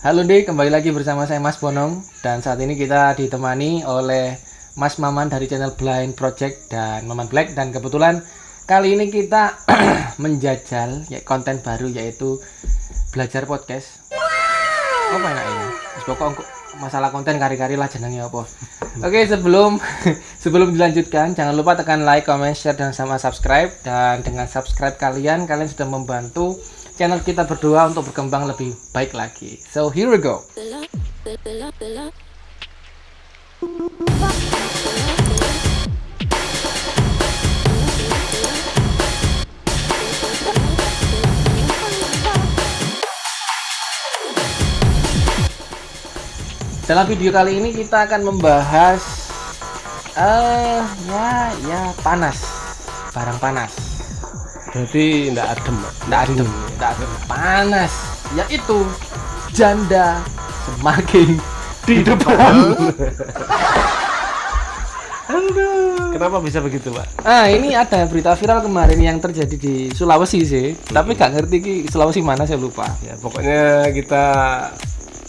Halo Dek, kembali lagi bersama saya Mas Bonong dan saat ini kita ditemani oleh Mas Maman dari channel Blind Project dan Maman Black dan kebetulan kali ini kita menjajal ya, konten baru yaitu belajar podcast. Apa enak ini? Pokok masalah konten kari-kari lah jenengnya apa. Oke, sebelum sebelum dilanjutkan jangan lupa tekan like, comment, share dan sama subscribe dan dengan subscribe kalian kalian sudah membantu channel kita berdua untuk berkembang lebih baik lagi. So here we go. Dalam video kali ini kita akan membahas eh ya ya panas, barang panas. Berarti enggak adem. Nggak adem, nggak adem, panas. Yaitu janda semakin di depan. Kenapa bisa begitu, Pak? Ah, ini ada berita viral kemarin yang terjadi di Sulawesi sih, tapi nggak ngerti ki Sulawesi mana saya lupa. Ya, pokoknya kita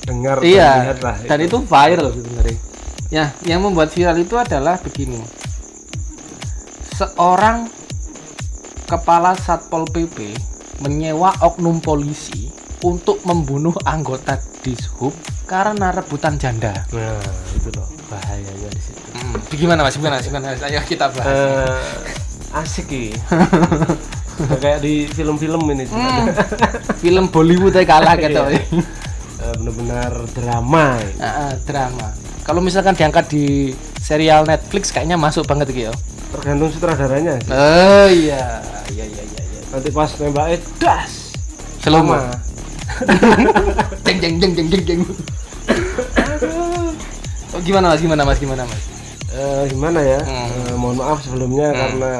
dengar dan Iya, lihat lah. dan itu viral sebenarnya. Ya, yang membuat viral itu adalah begini. Seorang kepala Satpol PP menyewa oknum polisi untuk membunuh anggota Dishub karena rebutan janda. Nah, itu loh bahayanya di situ. Hmm, gimana Mas? Gimana? Gimana? Ayo kita bahas. Eh, asik ki. Kayak di film-film ini Hmm, film Bollywood aja kalah gitu. Iya. Eh, benar-benar drama. ini. Ah, ah, drama. Kalau misalkan diangkat di serial Netflix kayaknya masuk banget gitu ya. Tergantung sutradaranya sih. Oh iya, iya iya iya. iya. Nanti pas nembaknya das. Sama. jeng jeng jeng jeng jeng jeng. Oh, gimana mas? Gimana mas? Gimana mas? Eh, gimana ya? Hmm. Eh, mohon maaf sebelumnya Hmm. karena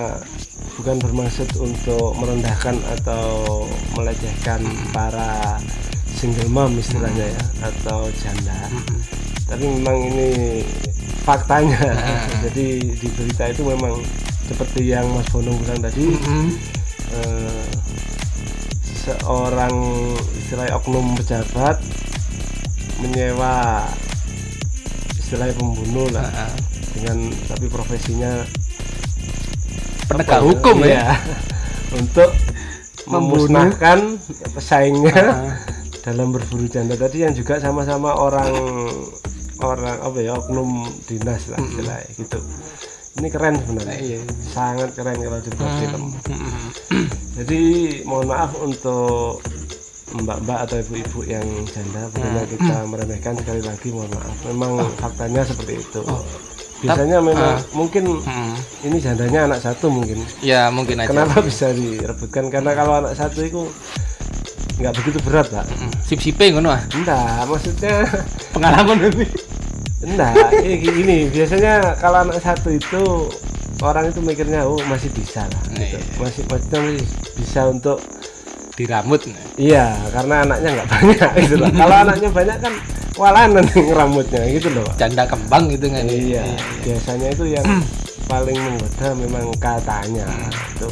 bukan bermaksud untuk merendahkan atau melecehkan Hmm. para single mom istilahnya ya atau janda. Hmm. Tapi memang ini faktanya. Hmm. Jadi di berita itu memang seperti yang Mas Bonong bilang tadi, Hmm. eh, seorang istilahnya oknum pejabat menyewa istilahnya pembunuh lah Ah, ah. dengan tapi profesinya Penegak apa hukum ya. Iya. untuk memusnahkan pesaingnya Ah, dalam berburu janda tadi yang juga sama-sama orang orang apa ya oknum dinas lah istilahnya gitu ini keren sebenarnya Iya. sangat keren kalau dibuat film Hmm. jadi mohon maaf untuk mbak-mbak atau ibu-ibu yang janda Hmm. bukannya kita meremehkan sekali lagi mohon maaf memang faktanya seperti itu Oh. biasanya memang ah. mungkin Hmm. ini jandanya anak satu mungkin Ya mungkin aja. kenapa bisa direbutkan karena kalau anak satu itu nggak begitu berat pak Hmm. Sip sipe ngono ah. enggak maksudnya Pengalaman ini. enggak ini, biasanya kalau anak satu itu orang itu mikirnya oh masih bisa lah gitu. Iya. masih maksudnya masih bisa untuk Di rambut. iya karena anaknya nggak banyak gitu loh kalau anaknya banyak kan walanan rambutnya gitu loh pak Janda kembang gitu kan. iya biasanya itu yang paling menggoda memang katanya itu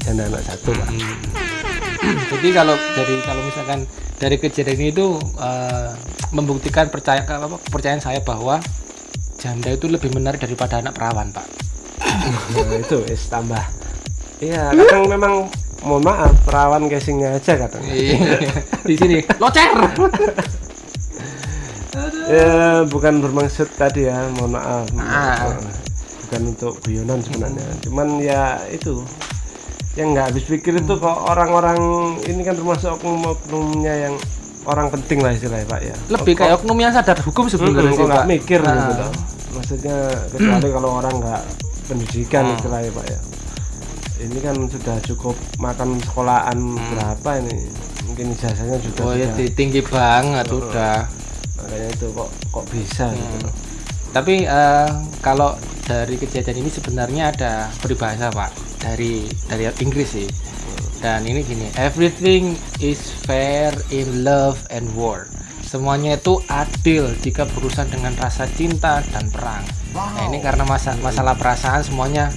janda anak satu pak Hmm. Jadi kalau dari kalau misalkan dari kejadian ini itu eh, membuktikan percaya apa kepercayaan saya bahwa janda itu lebih menarik daripada anak perawan, Pak. nah, itu es tambah iya kadang memang mohon maaf perawan casingnya aja kadang Iya. Di sini locer. ya bukan bermaksud tadi ya mohon maaf Ah. bukan untuk guyonan sebenarnya cuman ya itu yang nggak habis pikir itu kok orang-orang ini kan termasuk oknum-oknumnya yang orang penting lah istilahnya pak ya Lebih kayak oknum yang sadar hukum Hmm, sebenarnya kok sih, Pak. mikir Ah. gitu loh. maksudnya kecuali kalau orang nggak pendidikan Hmm. istilahnya pak ya ini kan sudah cukup makan sekolahan berapa ini mungkin ijazahnya juga Hmm. Oh ya tinggi banget udah. makanya itu kok kok bisa gitu Hmm. loh Tapi eh, kalau dari kejadian ini sebenarnya ada peribahasa pak dari dari Inggris sih. Dan ini gini, everything is fair in love and war. Semuanya itu adil jika berurusan dengan rasa cinta dan perang. Nah ini karena masa, masalah perasaan semuanya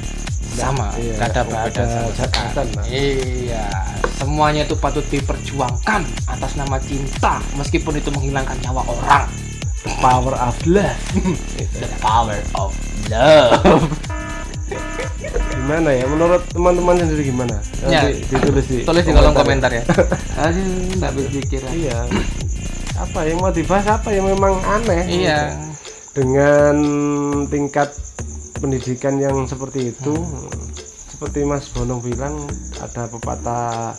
sama, Iya, ada perbedaan sama sekali. Iya, semuanya itu patut diperjuangkan atas nama cinta meskipun itu menghilangkan nyawa orang The power of love. The power of love. Gimana ya? Menurut teman-teman sendiri gimana? Ya. nanti ditulis di tulis di kolom komentar ya. aduh nggak berpikir iya. Apa yang mau dibahas apa yang memang aneh. Iya. Dengan tingkat pendidikan yang seperti itu seperti Mas Bonong bilang ada pepatah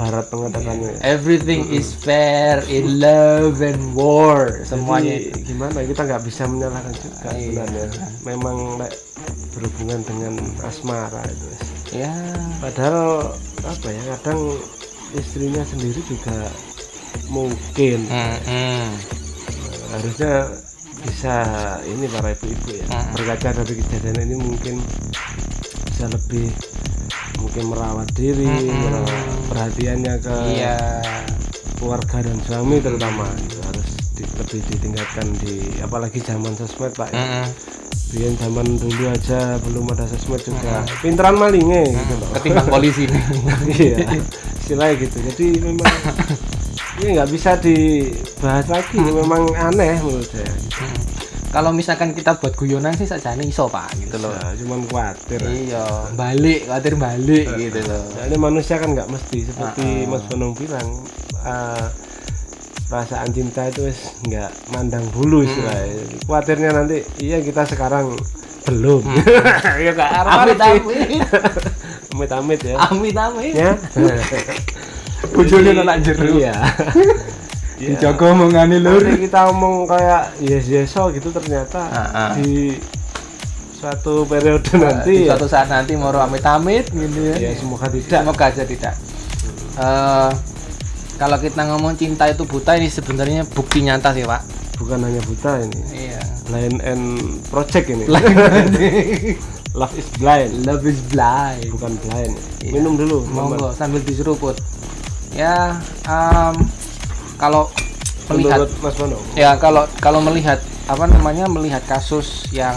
barat mengatakannya. Everything is fair in love and war. Semuanya. Jadi, gimana? Kita nggak bisa menyalahkan juga Iya. sebenarnya. Memang like, berhubungan dengan asmara itu. Ya padahal apa ya kadang istrinya sendiri juga mungkin. Hmm, hmm. harusnya bisa ini para ibu-ibu ya. Mm. berkaca dari kejadian ini mungkin bisa lebih mungkin merawat diri Mm-mm. merawat perhatiannya ke iya. keluarga dan suami terutama itu harus di- lebih ditingkatkan di apalagi zaman sosmed pak ya. Mm-mm. Biar zaman dulu aja belum ada sosmed juga. Pinteran malingnya gitu loh. Ketimbang polisi. Iya istilahnya gitu. Jadi memang ini nggak bisa dibahas lagi memang aneh menurut saya Hmm. Kalau misalkan kita buat guyonan sih saja nih iso pak gitu loh Nah, cuman khawatir iya balik khawatir balik gitu loh Soalnya manusia kan nggak mesti seperti Ah, Mas Bonong bilang eh, perasaan cinta itu wis nggak mandang bulu istilahnya. Khawatirnya nanti iya kita sekarang belum. ya nggak amit arep sih. amit Amit amit ya. amit amit Ya. bujulnya anak jeru Iya. Iya. dijaga omongane lur kita ngomong kayak yes yes so gitu ternyata Ah, ah. di suatu periode di nanti ya, suatu saat nanti mau amit amit gitu ya ya semoga tidak. semoga aja tidak Eh, kalau kita ngomong cinta itu buta ini sebenarnya bukti nyata sih pak Bukan hanya buta ini. iya Blind and project ini. Love is blind. love is blind bukan blind Iya. minum dulu monggo sambil diseruput ya em, kalau melihat menurut Mas ya kalau kalau melihat apa namanya melihat kasus yang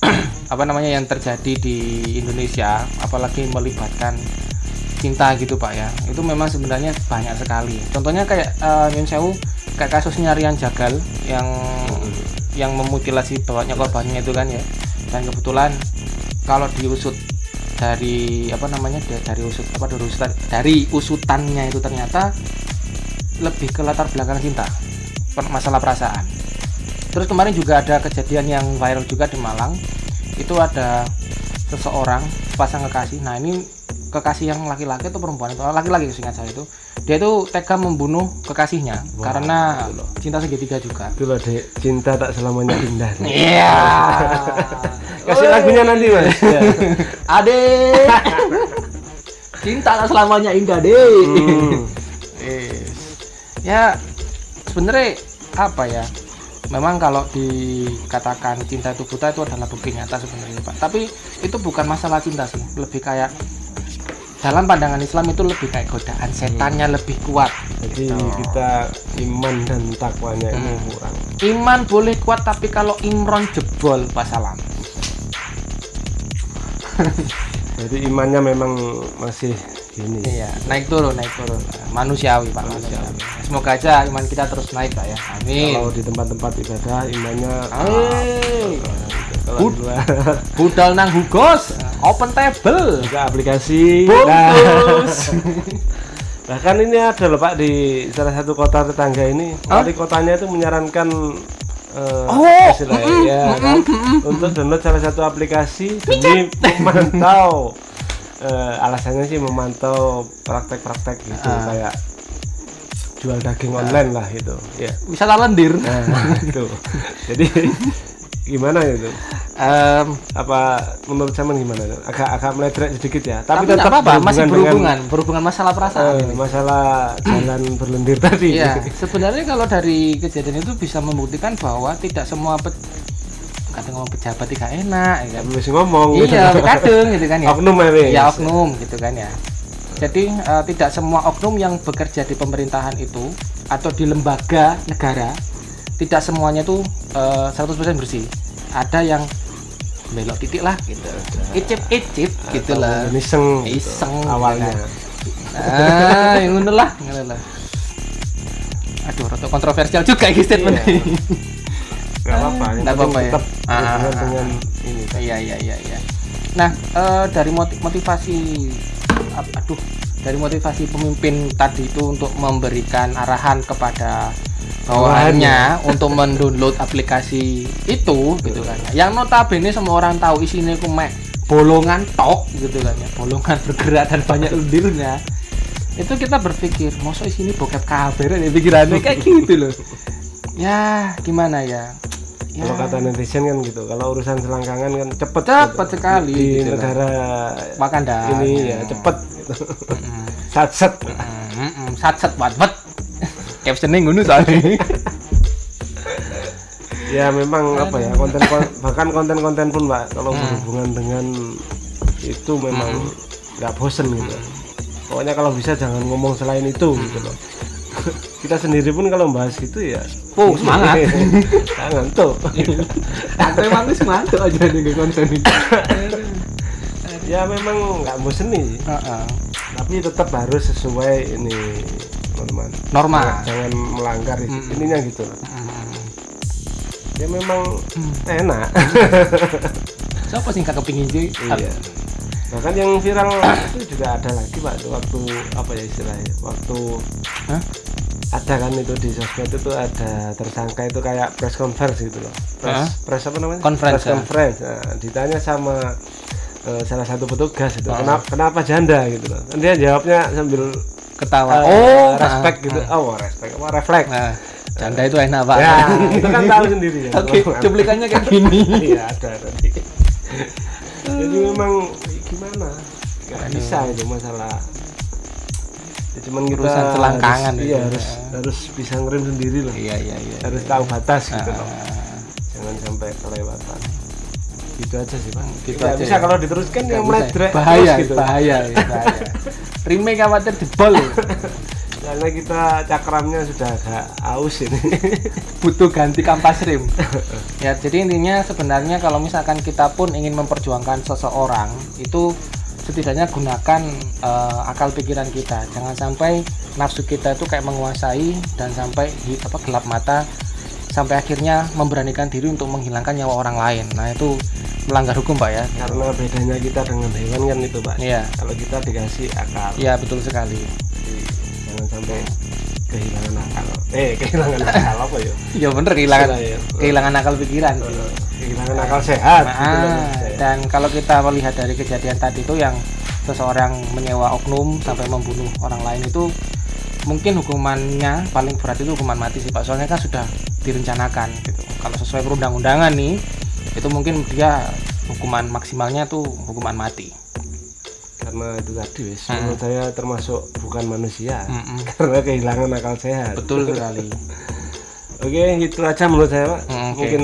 apa namanya yang terjadi di Indonesia apalagi melibatkan cinta gitu pak ya itu memang sebenarnya banyak sekali. Contohnya kayak uh, Nyun Sewu kayak kasusnya Rian Jagal yang yang memutilasi bawahnya korbannya itu kan ya. Dan kebetulan kalau diusut dari apa namanya da- dari usut apa dari usutan dari usutannya itu ternyata lebih ke latar belakang cinta masalah perasaan. Terus kemarin juga ada kejadian yang viral juga di Malang. Itu ada seseorang pasang kekasih. Nah ini kekasih yang laki-laki atau perempuan itu? Laki-laki seingat saya itu. Dia itu tega membunuh kekasihnya Wah, karena cinta segitiga juga. Itu loh dek. Cinta tak selamanya indah iya. Kasih lagunya nanti mas. Ya. Adek. Cinta tak selamanya indah, Dek. Hmm. Ya, sebenarnya apa ya? Memang kalau dikatakan cinta itu buta itu adalah bukti nyata sebenarnya, Pak. Tapi itu bukan masalah cinta sih, lebih kayak dalam pandangan Islam itu lebih kayak godaan setannya lebih kuat. jadi Gitu. kita iman dan takwanya ini Hmm. kurang Iman boleh kuat tapi kalau Imron jebol pasalam. jadi imannya memang masih Iya, naik turun, naik turun. Manusiawi, Pak, manusiawi. Semoga aja iman kita terus naik, Pak ya. Amin. kalau di tempat-tempat ibadah imannya Bud- budal nang hugos, open table. juga aplikasi Nah, Bungkus. bahkan ini ada loh pak di salah satu kota tetangga ini wali kotanya itu menyarankan eh, Oh, istilahnya, ya kan, untuk download salah satu aplikasi demi memantau eh, alasannya sih memantau praktek-praktek gitu Ah. kayak jual daging online lah gitu ya Bisa lendir. nah itu jadi gimana itu Em, apa menurut zaman gimana agak agak meledrek sedikit ya tapi tapi, tetap apa-apa, masih dengan- berhubungan, berhubungan masalah perasaan. Ini. masalah jalan berlendir tadi. Iya, sebenarnya kalau dari kejadian itu bisa membuktikan bahwa tidak semua kadang ngomong pejabat tidak enak, ya kan? Masih ngomong. Iya, kadang gitu kan ya. Oknum ya, ya oknum gitu kan ya jadi eh, tidak semua oknum yang bekerja di pemerintahan itu atau di lembaga negara tidak semuanya itu eh, 100% bersih ada yang belok titik lah gitu icip icip gitu lah Iseng. gitu, Iseng, awalnya. gitu ah yang ngono lah ngono lah aduh rada kontroversial juga iki statement Iya. Nggak apa-apa Nggak penting apa-apa ya? Ah, ah, ah. dengan ini. Iya iya iya iya. Nah eh, dari motiv- motivasi aduh dari motivasi pemimpin tadi itu untuk memberikan arahan kepada bawahannya untuk mendownload aplikasi itu gitu kan. Ya. yang notabene semua orang tahu isinya itu mek bolongan tok gitu kan ya. Bolongan bergerak dan banyak lendirnya. Itu kita berpikir masa isinya bokep kabar ya pikirannya. Kayak gitu loh. Ya gimana ya ya kalau kata netizen kan gitu kalau urusan selangkangan kan cepet Cepet gitu. sekali di gitu negara Wakanda ini ya cepet. Gitu. sat sat Mm, sat sat wat wat. Captionnya ngono soalnya. Ya memang apa ya konten kon- bahkan konten-konten pun mbak kalau berhubungan dengan itu memang nggak bosen gitu. Pokoknya kalau bisa jangan ngomong selain itu gitu loh kita sendiri pun kalau bahas gitu ya. Oh, semangat. jangan tuh. Aku emang wis mantuk aja nih konten ini? Ya memang nggak bosen nih. Heeh. tapi tetap harus sesuai ini teman-teman. Normal. Jangan melanggar Mm. ininya gitu. Loh Mm. ya memang enak. Siapa sih nggak kepingin sih? Iya. Bahkan yang viral itu juga ada lagi pak itu waktu apa ya istilahnya waktu Hah? Ada kan itu di sosmed itu ada tersangka itu kayak press conference gitu loh. Press, press apa namanya? Conference, press ya. conference. Nah, ditanya sama eh, salah satu petugas itu Ah. kenapa kenapa janda? gitu loh. Dan dia jawabnya sambil ketawa. eh, oh respect ah, gitu. Ah. oh respect. Apa refleks. Nah janda itu enak pak. ya itu kan tahu sendiri ya. Oke cuplikannya kayak gini. Iya ada tadi jadi memang gimana? Nggak bisa itu masalah ya, cuman kita Urusan selangkangan harus, itu. iya harus harus bisa ngerem sendiri lah. Iya iya iya harus tahu batas gitu loh. Ah, jangan sampai kelewatan. Gitu aja sih pak Gitu Nggak aja bisa ya. kalau diteruskan yang meledrek bahaya terus gitu. bahaya ya, bahaya. Remake khawatir jebol karena kita cakramnya sudah agak aus ini. Butuh ganti kampas rim ya jadi intinya sebenarnya kalau misalkan kita pun ingin memperjuangkan seseorang itu setidaknya gunakan eh, akal pikiran kita. Jangan sampai nafsu kita itu kayak menguasai dan sampai hi- apa gelap mata sampai akhirnya memberanikan diri untuk menghilangkan nyawa orang lain. Nah itu melanggar hukum pak ya. Karena bedanya kita dengan hewan kan itu pak. Iya. Kalau kita dikasih akal. Iya betul sekali. Jadi, jangan sampai kehilangan akal eh kehilangan akal apa ya ya bener kehilangan ya. kehilangan akal pikiran kehilangan akal sehat gitu Ah, maksud saya. dan kalau kita melihat dari kejadian tadi itu yang seseorang menyewa oknum sampai membunuh orang lain itu mungkin hukumannya paling berat itu hukuman mati sih Pak. Soalnya kan sudah direncanakan gitu. Kalau sesuai perundang-undangan nih, itu mungkin dia hukuman maksimalnya tuh hukuman mati. Karena itu tadi wis. Hmm. menurut saya termasuk bukan manusia Mm-mm. karena kehilangan akal sehat. Betul sekali. oke itu aja menurut saya pak. Hmm, oke. mungkin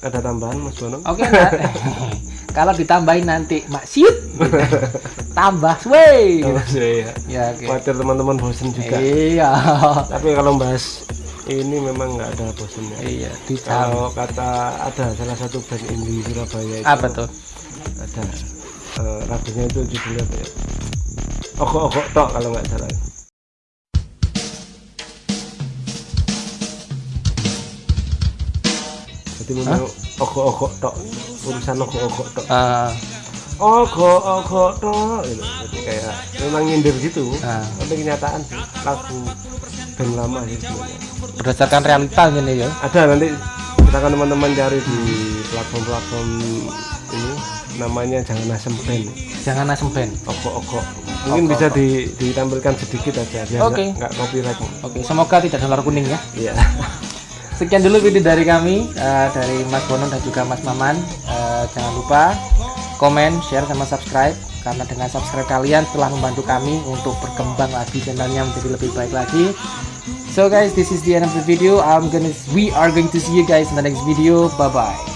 ada tambahan mas Bono? Oke, Mbak. kalau ditambahin nanti maksiat tambah wey Kalau saya ya. Oke. Khawatir teman-teman bosen juga. Iya. Tapi kalau bahas ini memang nggak ada bosennya iya kalau kata ada salah satu band indie Surabaya itu apa tuh? ada lagunya itu judulnya apa ya? Okok-okok tok kalau nggak salah. Jadi memang okok-okok tok. Urusan okok-okok tok. Eh, okok-okok tok gitu. jadi kayak memang nyindir gitu. Ah. tapi kenyataan sih lagu band lama sih. Sebenarnya berdasarkan realita ini ya. Ada nanti silakan teman-teman cari di platform-platform ini namanya jangan asem band jangan asem band okok-okok mungkin bisa di, ditampilkan sedikit aja biar Oke. nggak copyright. Oke semoga tidak dolar kuning ya. Iya. Sekian dulu video dari kami eh, dari Mas Bono dan juga Mas Maman. Eh, jangan lupa komen share sama subscribe. Karena dengan subscribe kalian telah membantu kami untuk berkembang lagi channelnya menjadi lebih baik lagi. So guys this is the end of the video. I'm gonna we are going to see you guys in the next video. Bye bye